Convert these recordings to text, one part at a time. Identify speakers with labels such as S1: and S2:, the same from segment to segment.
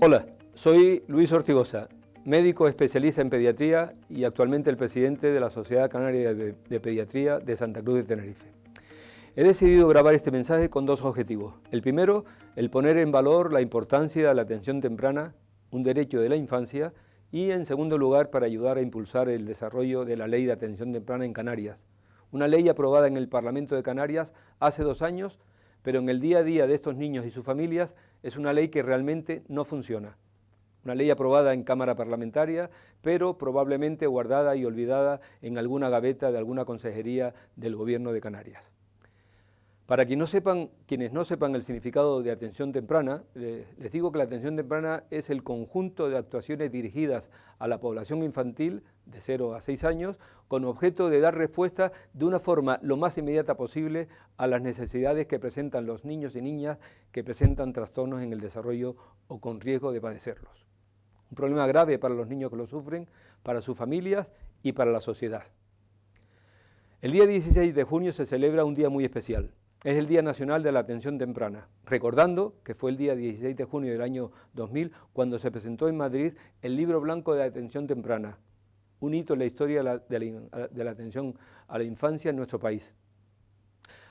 S1: Hola, soy Luis Ortigosa, médico especialista en pediatría y actualmente el presidente de la Sociedad Canaria de, Pediatría de Santa Cruz de Tenerife. He decidido grabar este mensaje con dos objetivos. El primero, el poner en valor la importancia de la atención temprana, un derecho de la infancia, y en segundo lugar, para ayudar a impulsar el desarrollo de la Ley de Atención Temprana en Canarias, una ley aprobada en el Parlamento de Canarias hace dos años, pero en el día a día de estos niños y sus familias es una ley que realmente no funciona. Una ley aprobada en Cámara Parlamentaria, pero probablemente guardada y olvidada en alguna gaveta de alguna consejería del Gobierno de Canarias. Para quienes no sepan, quienes no sepan el significado de atención temprana, les digo que la atención temprana es el conjunto de actuaciones dirigidas a la población infantil de 0 a 6 años con objeto de dar respuesta de una forma lo más inmediata posible a las necesidades que presentan los niños y niñas que presentan trastornos en el desarrollo o con riesgo de padecerlos. Un problema grave para los niños que lo sufren, para sus familias y para la sociedad. El día 16 de junio se celebra un día muy especial, es el Día Nacional de la Atención Temprana, recordando que fue el día 16 de junio del año 2000 cuando se presentó en Madrid el Libro Blanco de Atención Temprana, un hito en la historia de la, atención a la infancia en nuestro país.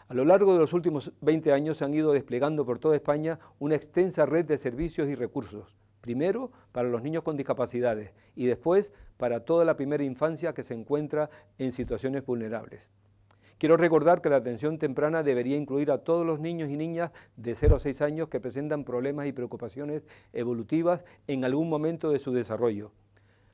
S1: A lo largo de los últimos 20 años se han ido desplegando por toda España una extensa red de servicios y recursos, primero para los niños con discapacidades y después para toda la primera infancia que se encuentra en situaciones vulnerables. Quiero recordar que la atención temprana debería incluir a todos los niños y niñas de 0 a 6 años que presentan problemas y preocupaciones evolutivas en algún momento de su desarrollo,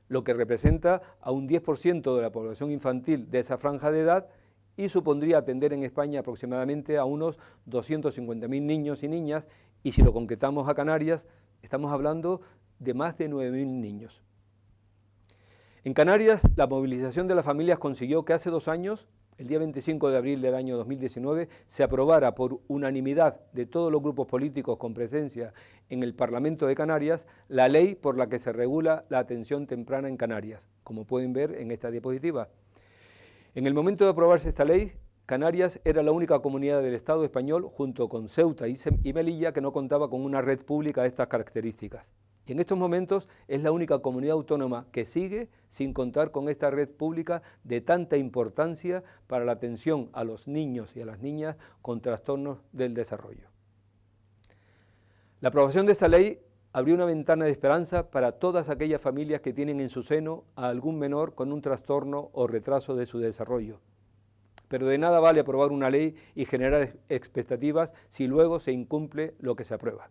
S1: lo que representa a un 10% de la población infantil de esa franja de edad y supondría atender en España aproximadamente a unos 250.000 niños y niñas y si lo concretamos a Canarias estamos hablando de más de 9.000 niños. En Canarias la movilización de las familias consiguió que hace dos años el día 25 de abril del año 2019, se aprobara por unanimidad de todos los grupos políticos con presencia en el Parlamento de Canarias la ley por la que se regula la atención temprana en Canarias, como pueden ver en esta diapositiva. En el momento de aprobarse esta ley, Canarias era la única comunidad del Estado español, junto con Ceuta y Melilla, que no contaba con una red pública de estas características. Y en estos momentos es la única comunidad autónoma que sigue sin contar con esta red pública de tanta importancia para la atención a los niños y a las niñas con trastornos del desarrollo. La aprobación de esta ley abrió una ventana de esperanza para todas aquellas familias que tienen en su seno a algún menor con un trastorno o retraso de su desarrollo. Pero de nada vale aprobar una ley y generar expectativas si luego se incumple lo que se aprueba.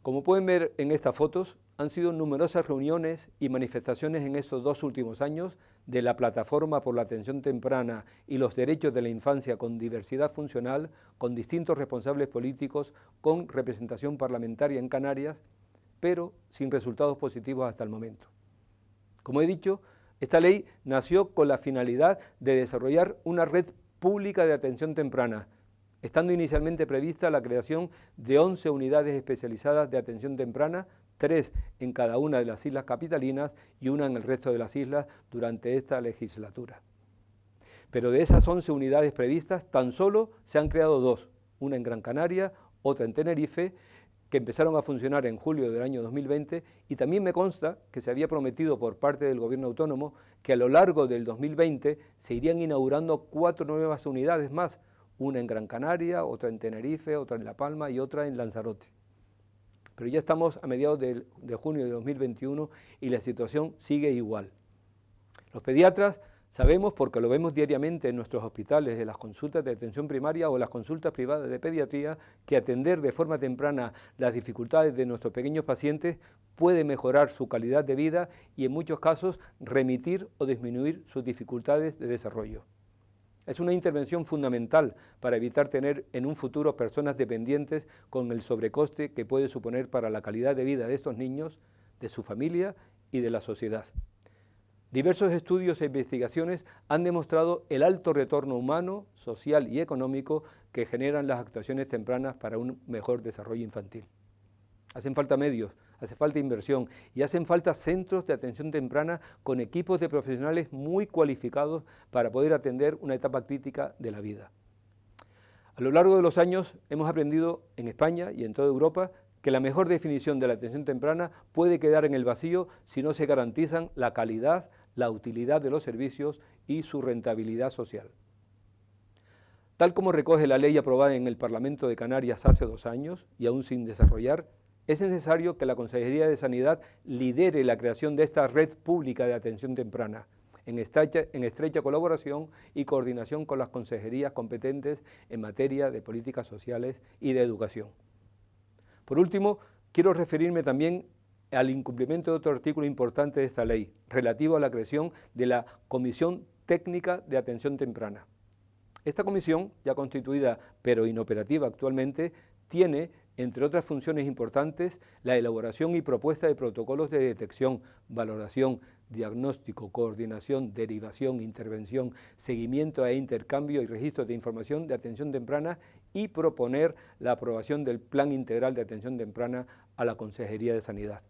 S1: Como pueden ver en estas fotos, han sido numerosas reuniones y manifestaciones en estos dos últimos años de la Plataforma por la Atención Temprana y los Derechos de la Infancia con diversidad funcional, con distintos responsables políticos, con representación parlamentaria en Canarias, pero sin resultados positivos hasta el momento. Como he dicho, esta ley nació con la finalidad de desarrollar una red pública de atención temprana, estando inicialmente prevista la creación de 11 unidades especializadas de atención temprana, tres en cada una de las islas capitalinas y una en el resto de las islas durante esta legislatura. Pero de esas 11 unidades previstas, tan solo se han creado dos, una en Gran Canaria, otra en Tenerife, que empezaron a funcionar en julio del año 2020 y también me consta que se había prometido por parte del gobierno autónomo que a lo largo del 2020 se irían inaugurando cuatro nuevas unidades más, una en Gran Canaria, otra en Tenerife, otra en La Palma y otra en Lanzarote. Pero ya estamos a mediados de, junio de 2021 y la situación sigue igual. Los pediatras sabemos, porque lo vemos diariamente en nuestros hospitales, de las consultas de atención primaria o las consultas privadas de pediatría, que atender de forma temprana las dificultades de nuestros pequeños pacientes puede mejorar su calidad de vida y en muchos casos remitir o disminuir sus dificultades de desarrollo. Es una intervención fundamental para evitar tener en un futuro personas dependientes con el sobrecoste que puede suponer para la calidad de vida de estos niños, de su familia y de la sociedad. Diversos estudios e investigaciones han demostrado el alto retorno humano, social y económico que generan las actuaciones tempranas para un mejor desarrollo infantil. Hacen falta medios, hace falta inversión y hacen falta centros de atención temprana con equipos de profesionales muy cualificados para poder atender una etapa crítica de la vida. A lo largo de los años hemos aprendido en España y en toda Europa que la mejor definición de la atención temprana puede quedar en el vacío si no se garantizan la calidad, la utilidad de los servicios y su rentabilidad social. Tal como recoge la ley aprobada en el Parlamento de Canarias hace dos años y aún sin desarrollar, es necesario que la Consejería de Sanidad lidere la creación de esta red pública de atención temprana, en estrecha, en estrecha, colaboración y coordinación con las consejerías competentes en materia de políticas sociales y de educación. Por último, quiero referirme también al incumplimiento de otro artículo importante de esta ley, relativo a la creación de la Comisión Técnica de Atención Temprana. Esta comisión, ya constituida pero inoperativa actualmente, tiene, entre otras funciones importantes, la elaboración y propuesta de protocolos de detección, valoración, diagnóstico, coordinación, derivación, intervención, seguimiento e intercambio y registro de información de atención temprana y proponer la aprobación del Plan Integral de Atención Temprana a la Consejería de Sanidad.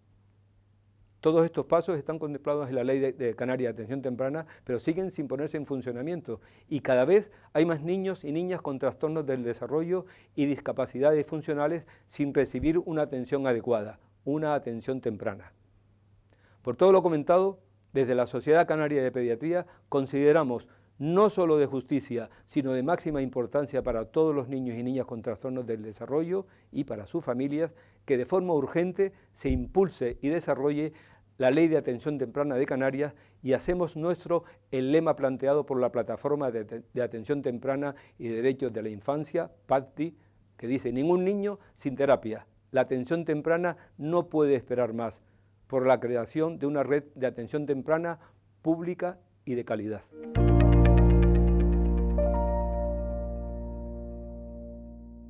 S1: Todos estos pasos están contemplados en la Ley de, Canaria de Atención Temprana, pero siguen sin ponerse en funcionamiento y cada vez hay más niños y niñas con trastornos del desarrollo y discapacidades funcionales sin recibir una atención adecuada, una atención temprana. Por todo lo comentado, desde la Sociedad Canaria de Pediatría consideramos no solo de justicia, sino de máxima importancia para todos los niños y niñas con trastornos del desarrollo y para sus familias, que de forma urgente se impulse y desarrolle la Ley de Atención Temprana de Canarias y hacemos nuestro el lema planteado por la Plataforma de, Atención Temprana y Derechos de la Infancia, PATI, que dice, ningún niño sin terapia. La atención temprana no puede esperar más por la creación de una red de atención temprana pública y de calidad.